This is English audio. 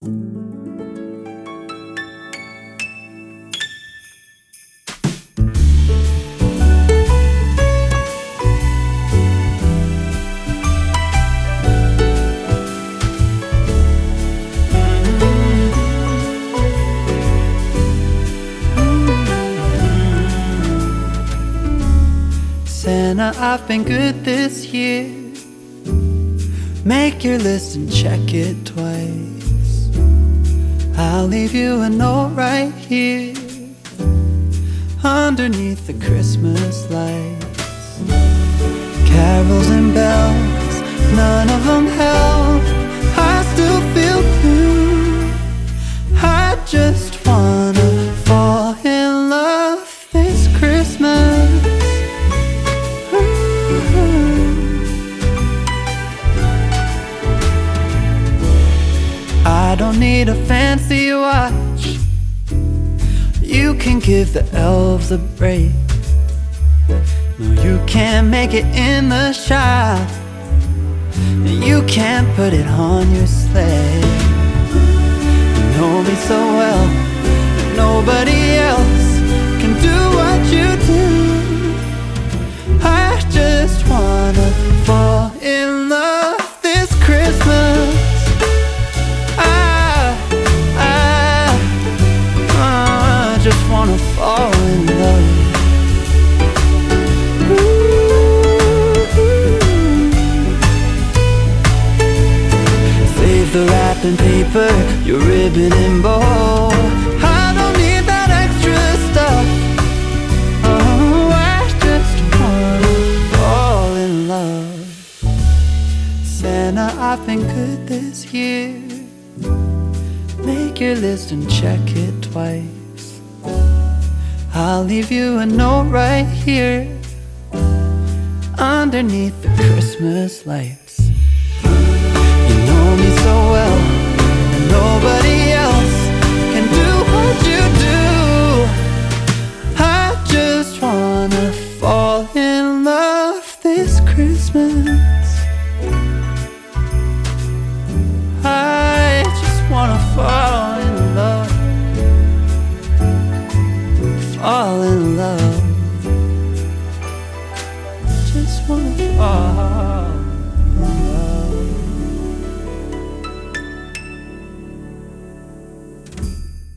Santa, I've been good this year. Make your list and check it twice. I'll leave you a note right here underneath the Christmas lights. Carols and bells, none of them help. I still feel blue. I just don't need a fancy watch. You can give the elves a break. No, you can't make it in the shop. And you can't put it on your sleigh. You know me so well nobody wanna fall in love. Save the wrapping paper, your ribbon and bow. I don't need that extra stuff. Oh, I just wanna fall in love. Santa, I've been good this year. Make your list and check it twice. I'll leave you a note right here underneath the Christmas lights. You know me so well, and nobody else can do what you do. I just wanna ah.